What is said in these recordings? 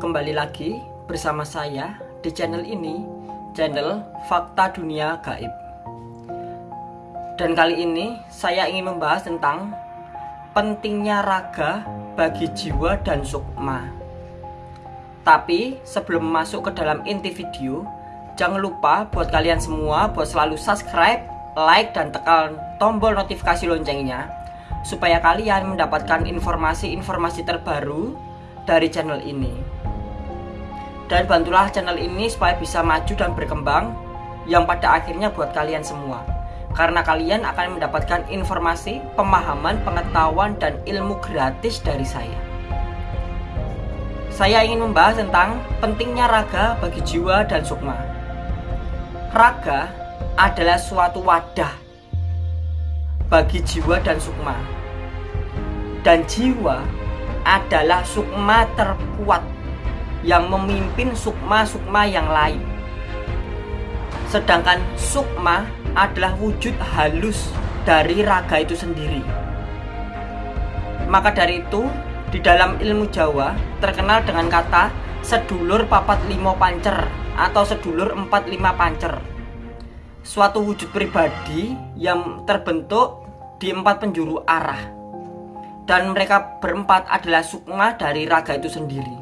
kembali lagi bersama saya di channel ini, channel Fakta Dunia Gaib. Dan kali ini saya ingin membahas tentang pentingnya raga bagi jiwa dan sukma. Tapi sebelum masuk ke dalam inti video, jangan lupa buat kalian semua buat selalu subscribe, like, dan tekan tombol notifikasi loncengnya supaya kalian mendapatkan informasi-informasi terbaru dari channel ini. Dan bantulah channel ini supaya bisa maju dan berkembang yang pada akhirnya buat kalian semua. Karena kalian akan mendapatkan informasi, pemahaman, pengetahuan, dan ilmu gratis dari saya. Saya ingin membahas tentang pentingnya raga bagi jiwa dan sukma. Raga adalah suatu wadah bagi jiwa dan sukma. Dan jiwa adalah sukma terkuat yang memimpin sukma-sukma yang lain. Sedangkan sukma adalah wujud halus dari raga itu sendiri. Maka dari itu, di dalam ilmu Jawa terkenal dengan kata sedulur papat limo pancer atau sedulur empat lima pancer. Suatu wujud pribadi yang terbentuk di empat penjuru arah dan mereka berempat adalah sukma dari raga itu sendiri.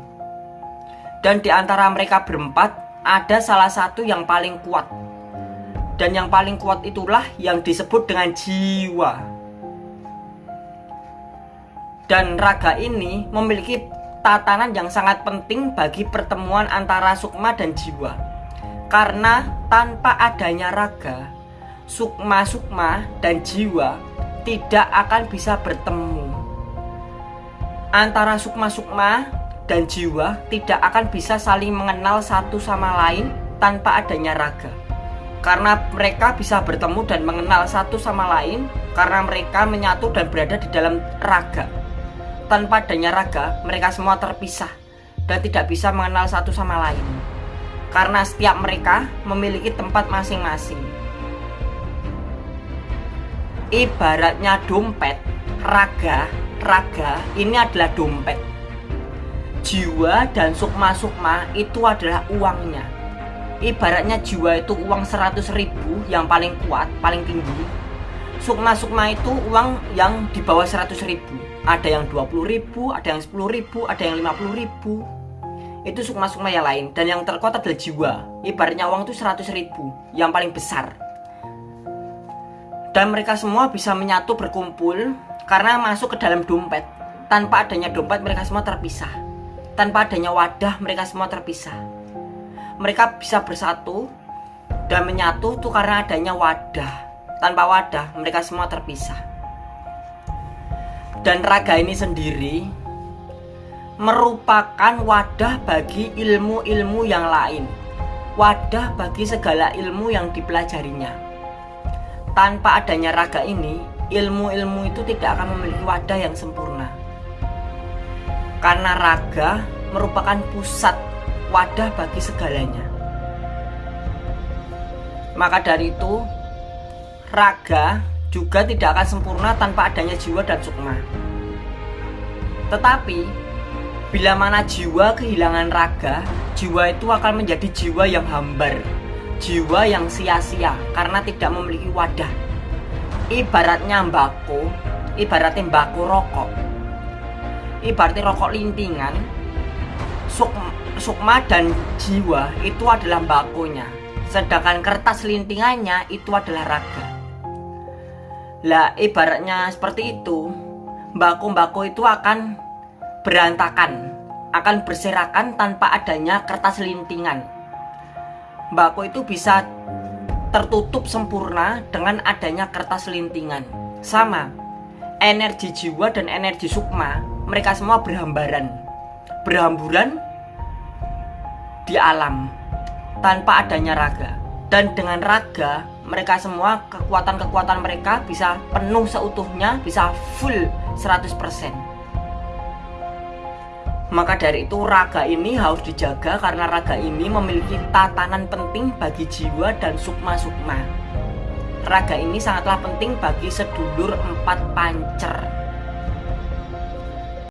Dan di antara mereka berempat ada salah satu yang paling kuat. Dan yang paling kuat itulah yang disebut dengan jiwa. Dan raga ini memiliki tatanan yang sangat penting bagi pertemuan antara sukma dan jiwa. Karena tanpa adanya raga, sukma-sukma dan jiwa tidak akan bisa bertemu antara sukma-sukma dan jiwa tidak akan bisa saling mengenal satu sama lain tanpa adanya raga. Karena mereka bisa bertemu dan mengenal satu sama lain karena mereka menyatu dan berada di dalam raga. Tanpa adanya raga, mereka semua terpisah dan tidak bisa mengenal satu sama lain. Karena setiap mereka memiliki tempat masing-masing. Ibaratnya dompet, raga raga ini adalah dompet jiwa dan sukma-sukma itu adalah uangnya. Ibaratnya jiwa itu uang 100 ribu yang paling kuat, paling tinggi. Sukma-sukma itu uang yang di bawah 100 ribu. Ada yang 20 ribu, ada yang 10 ribu, ada yang 50 ribu. Itu sukma-sukma yang lain. Dan yang terkuat adalah jiwa. Ibaratnya uang itu 100 ribu yang paling besar. Dan mereka semua bisa menyatu berkumpul karena masuk ke dalam dompet. Tanpa adanya dompet mereka semua terpisah. Tanpa adanya wadah mereka semua terpisah. Mereka bisa bersatu dan menyatu tuh karena adanya wadah. Tanpa wadah mereka semua terpisah. Dan raga ini sendiri merupakan wadah bagi ilmu-ilmu yang lain. Wadah bagi segala ilmu yang dipelajarinya. Tanpa adanya raga ini, ilmu-ilmu itu tidak akan memiliki wadah yang sempurna. Karena raga merupakan pusat wadah bagi segalanya. Maka dari itu, raga juga tidak akan sempurna tanpa adanya jiwa dan sukma. Tetapi, bila mana jiwa kehilangan raga, jiwa itu akan menjadi jiwa yang hambar, jiwa yang sia-sia karena tidak memiliki wadah ibaratnya mbako ibaratnya mbako rokok ibaratnya rokok lintingan suk, sukma dan jiwa itu adalah mbakonya sedangkan kertas lintingannya itu adalah raga. Lah ibaratnya seperti itu mbako-mbako itu akan berantakan akan berserakan tanpa adanya kertas lintingan. Mbako itu bisa tertutup sempurna dengan adanya kertas lintingan. Sama, energi jiwa dan energi sukma, mereka semua berhambaran, berhamburan di alam tanpa adanya raga. Dan dengan raga, mereka semua kekuatan-kekuatan mereka bisa penuh seutuhnya, bisa full 100%. Maka dari itu raga ini harus dijaga karena raga ini memiliki tatanan penting bagi jiwa dan sukma-sukma. Raga ini sangatlah penting bagi sedulur empat pancer